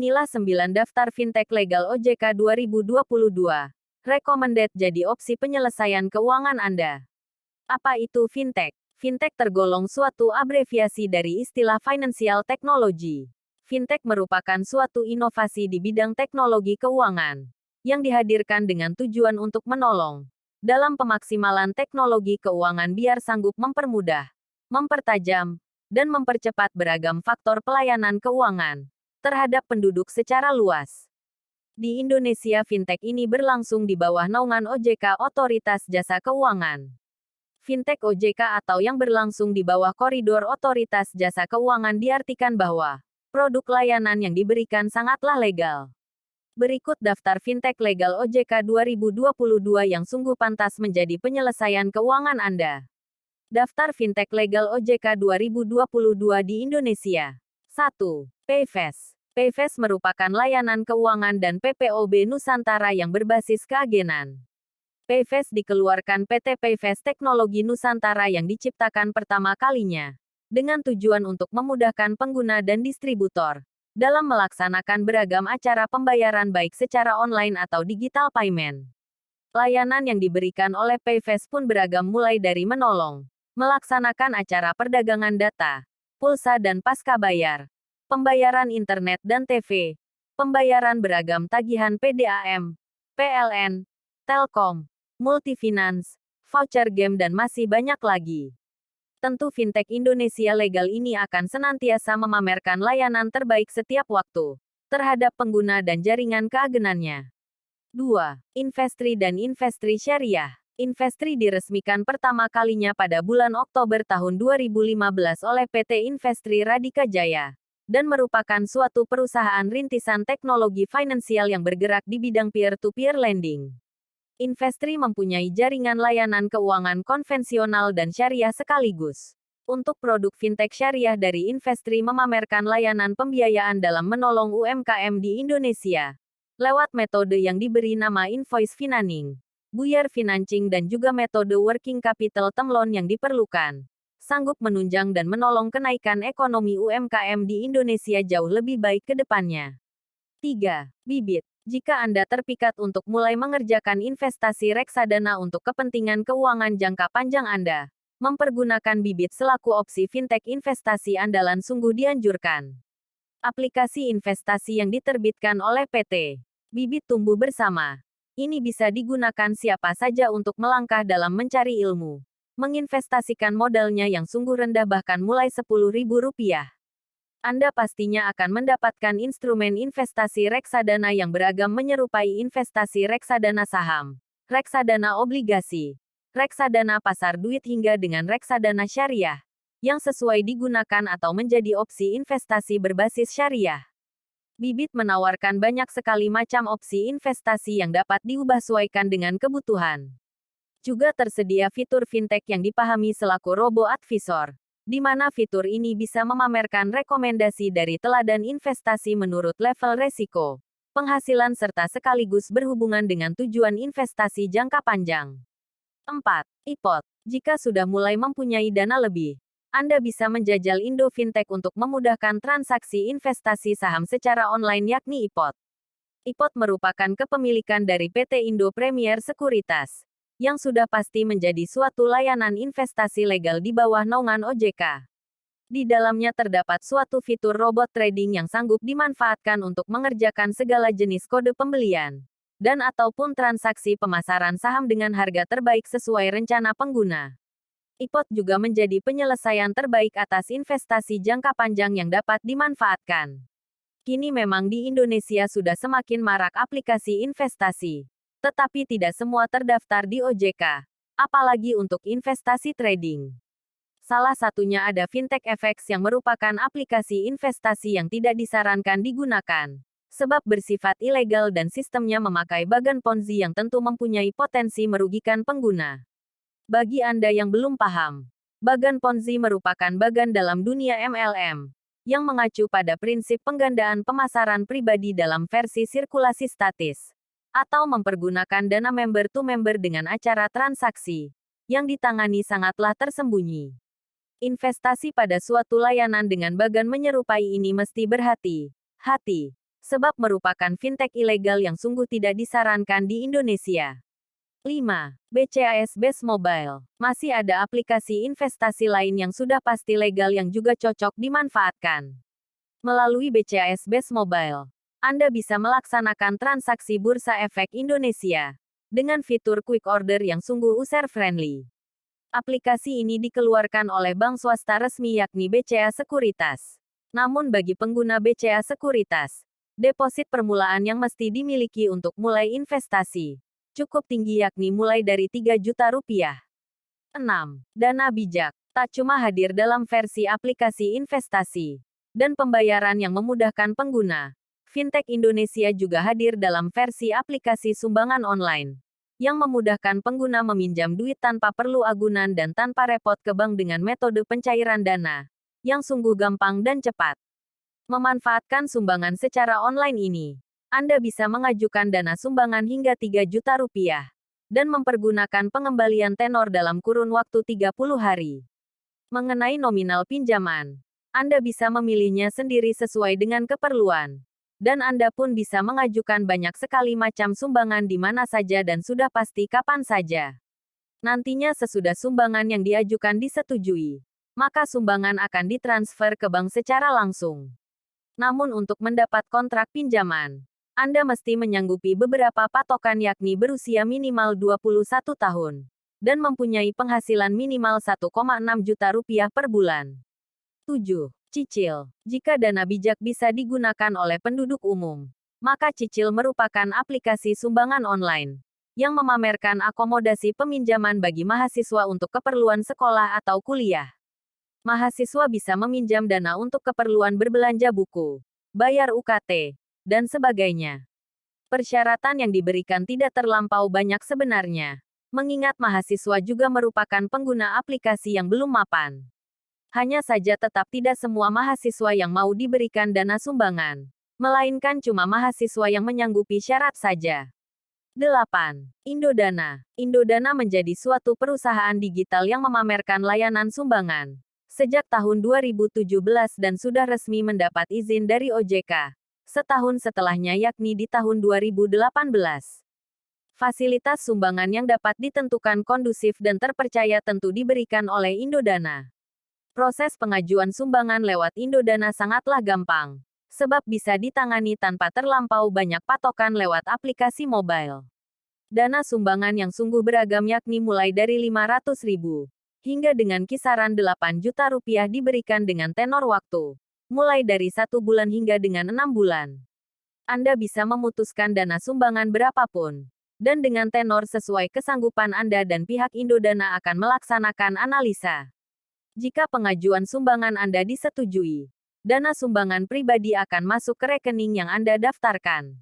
Inilah 9 daftar fintech legal OJK 2022. Recommended jadi opsi penyelesaian keuangan Anda. Apa itu fintech? Fintech tergolong suatu abreviasi dari istilah financial technology. Fintech merupakan suatu inovasi di bidang teknologi keuangan yang dihadirkan dengan tujuan untuk menolong dalam pemaksimalan teknologi keuangan biar sanggup mempermudah, mempertajam, dan mempercepat beragam faktor pelayanan keuangan terhadap penduduk secara luas. Di Indonesia fintech ini berlangsung di bawah naungan OJK Otoritas Jasa Keuangan. Fintech OJK atau yang berlangsung di bawah koridor Otoritas Jasa Keuangan diartikan bahwa produk layanan yang diberikan sangatlah legal. Berikut daftar fintech legal OJK 2022 yang sungguh pantas menjadi penyelesaian keuangan Anda. Daftar fintech legal OJK 2022 di Indonesia. 1. Payfast. Payfast merupakan layanan keuangan dan PPOB Nusantara yang berbasis keagenan. Payfast dikeluarkan PT Payfast Teknologi Nusantara yang diciptakan pertama kalinya, dengan tujuan untuk memudahkan pengguna dan distributor dalam melaksanakan beragam acara pembayaran baik secara online atau digital payment. Layanan yang diberikan oleh Payfast pun beragam mulai dari menolong, melaksanakan acara perdagangan data, pulsa dan pasca bayar, pembayaran internet dan TV, pembayaran beragam tagihan PDAM, PLN, Telkom, Multifinance, voucher game dan masih banyak lagi. Tentu fintech Indonesia legal ini akan senantiasa memamerkan layanan terbaik setiap waktu terhadap pengguna dan jaringan keagenannya. 2. Investri dan Investri Syariah Investri diresmikan pertama kalinya pada bulan Oktober tahun 2015 oleh PT Investri Radika Jaya dan merupakan suatu perusahaan rintisan teknologi finansial yang bergerak di bidang peer-to-peer lending. Investri mempunyai jaringan layanan keuangan konvensional dan syariah sekaligus. Untuk produk fintech syariah dari Investri memamerkan layanan pembiayaan dalam menolong UMKM di Indonesia lewat metode yang diberi nama invoice financing buyar financing dan juga metode working capital term yang diperlukan, sanggup menunjang dan menolong kenaikan ekonomi UMKM di Indonesia jauh lebih baik ke depannya. 3. Bibit. Jika Anda terpikat untuk mulai mengerjakan investasi reksadana untuk kepentingan keuangan jangka panjang Anda, mempergunakan bibit selaku opsi fintech investasi andalan sungguh dianjurkan. Aplikasi investasi yang diterbitkan oleh PT Bibit Tumbuh Bersama ini bisa digunakan siapa saja untuk melangkah dalam mencari ilmu. Menginvestasikan modalnya yang sungguh rendah bahkan mulai Rp10.000. Anda pastinya akan mendapatkan instrumen investasi reksadana yang beragam menyerupai investasi reksadana saham, reksadana obligasi, reksadana pasar duit hingga dengan reksadana syariah, yang sesuai digunakan atau menjadi opsi investasi berbasis syariah. Bibit menawarkan banyak sekali macam opsi investasi yang dapat diubah sesuaikan dengan kebutuhan. Juga tersedia fitur fintech yang dipahami selaku robo advisor, di mana fitur ini bisa memamerkan rekomendasi dari teladan investasi menurut level resiko, penghasilan serta sekaligus berhubungan dengan tujuan investasi jangka panjang. 4. IPOT. Jika sudah mulai mempunyai dana lebih, anda bisa menjajal Indo Fintech untuk memudahkan transaksi investasi saham secara online yakni IPOT. IPOT merupakan kepemilikan dari PT Indo Premier Sekuritas, yang sudah pasti menjadi suatu layanan investasi legal di bawah naungan OJK. Di dalamnya terdapat suatu fitur robot trading yang sanggup dimanfaatkan untuk mengerjakan segala jenis kode pembelian dan ataupun transaksi pemasaran saham dengan harga terbaik sesuai rencana pengguna. IPOT juga menjadi penyelesaian terbaik atas investasi jangka panjang yang dapat dimanfaatkan. Kini memang di Indonesia sudah semakin marak aplikasi investasi. Tetapi tidak semua terdaftar di OJK. Apalagi untuk investasi trading. Salah satunya ada Fintech FX yang merupakan aplikasi investasi yang tidak disarankan digunakan. Sebab bersifat ilegal dan sistemnya memakai bagan ponzi yang tentu mempunyai potensi merugikan pengguna. Bagi Anda yang belum paham, bagan Ponzi merupakan bagan dalam dunia MLM yang mengacu pada prinsip penggandaan pemasaran pribadi dalam versi sirkulasi statis atau mempergunakan dana member to member dengan acara transaksi yang ditangani sangatlah tersembunyi. Investasi pada suatu layanan dengan bagan menyerupai ini mesti berhati-hati. sebab merupakan fintech ilegal yang sungguh tidak disarankan di Indonesia. 5. BCAS Base Mobile. Masih ada aplikasi investasi lain yang sudah pasti legal yang juga cocok dimanfaatkan. Melalui BCAS Base Mobile, Anda bisa melaksanakan transaksi Bursa Efek Indonesia dengan fitur quick order yang sungguh user-friendly. Aplikasi ini dikeluarkan oleh bank swasta resmi yakni BCA Sekuritas. Namun bagi pengguna BCA Sekuritas, deposit permulaan yang mesti dimiliki untuk mulai investasi cukup tinggi yakni mulai dari 3 juta rupiah. 6. Dana bijak. Tak cuma hadir dalam versi aplikasi investasi dan pembayaran yang memudahkan pengguna. Fintech Indonesia juga hadir dalam versi aplikasi sumbangan online yang memudahkan pengguna meminjam duit tanpa perlu agunan dan tanpa repot ke bank dengan metode pencairan dana yang sungguh gampang dan cepat. Memanfaatkan sumbangan secara online ini, anda bisa mengajukan dana sumbangan hingga 3 juta rupiah dan mempergunakan pengembalian tenor dalam kurun waktu 30 hari. Mengenai nominal pinjaman, Anda bisa memilihnya sendiri sesuai dengan keperluan. Dan Anda pun bisa mengajukan banyak sekali macam sumbangan di mana saja dan sudah pasti kapan saja. Nantinya sesudah sumbangan yang diajukan disetujui, maka sumbangan akan ditransfer ke bank secara langsung. Namun untuk mendapat kontrak pinjaman, anda mesti menyanggupi beberapa patokan yakni berusia minimal 21 tahun dan mempunyai penghasilan minimal 1,6 juta rupiah per bulan. 7. Cicil. Jika dana bijak bisa digunakan oleh penduduk umum, maka Cicil merupakan aplikasi sumbangan online yang memamerkan akomodasi peminjaman bagi mahasiswa untuk keperluan sekolah atau kuliah. Mahasiswa bisa meminjam dana untuk keperluan berbelanja buku, bayar UKT, dan sebagainya. Persyaratan yang diberikan tidak terlampau banyak sebenarnya, mengingat mahasiswa juga merupakan pengguna aplikasi yang belum mapan. Hanya saja tetap tidak semua mahasiswa yang mau diberikan dana sumbangan, melainkan cuma mahasiswa yang menyanggupi syarat saja. 8. Indodana. Indodana menjadi suatu perusahaan digital yang memamerkan layanan sumbangan. Sejak tahun 2017 dan sudah resmi mendapat izin dari OJK, setahun setelahnya yakni di tahun 2018. Fasilitas sumbangan yang dapat ditentukan kondusif dan terpercaya tentu diberikan oleh Indodana. Proses pengajuan sumbangan lewat Indodana sangatlah gampang, sebab bisa ditangani tanpa terlampau banyak patokan lewat aplikasi mobile. Dana sumbangan yang sungguh beragam yakni mulai dari 500 ribu, hingga dengan kisaran 8 juta rupiah diberikan dengan tenor waktu mulai dari satu bulan hingga dengan enam bulan. Anda bisa memutuskan dana sumbangan berapapun, dan dengan tenor sesuai kesanggupan Anda dan pihak Indodana akan melaksanakan analisa. Jika pengajuan sumbangan Anda disetujui, dana sumbangan pribadi akan masuk ke rekening yang Anda daftarkan.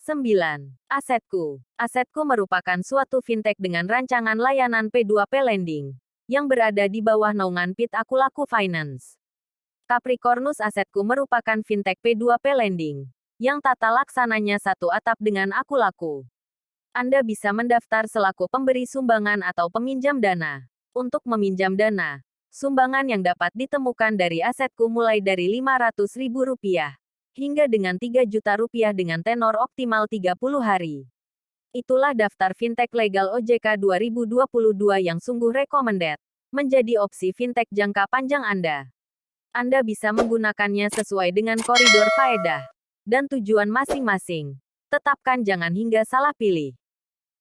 9. Asetku. Asetku merupakan suatu fintech dengan rancangan layanan P2P Lending, yang berada di bawah naungan Pit Akulaku Finance. Capricornus Asetku merupakan fintech P2P lending, yang tata laksananya satu atap dengan aku laku. Anda bisa mendaftar selaku pemberi sumbangan atau peminjam dana. Untuk meminjam dana, sumbangan yang dapat ditemukan dari asetku mulai dari Rp500.000 hingga dengan 3 juta dengan tenor optimal 30 hari. Itulah daftar fintech legal OJK 2022 yang sungguh recommended menjadi opsi fintech jangka panjang Anda. Anda bisa menggunakannya sesuai dengan koridor faedah dan tujuan masing-masing. Tetapkan jangan hingga salah pilih.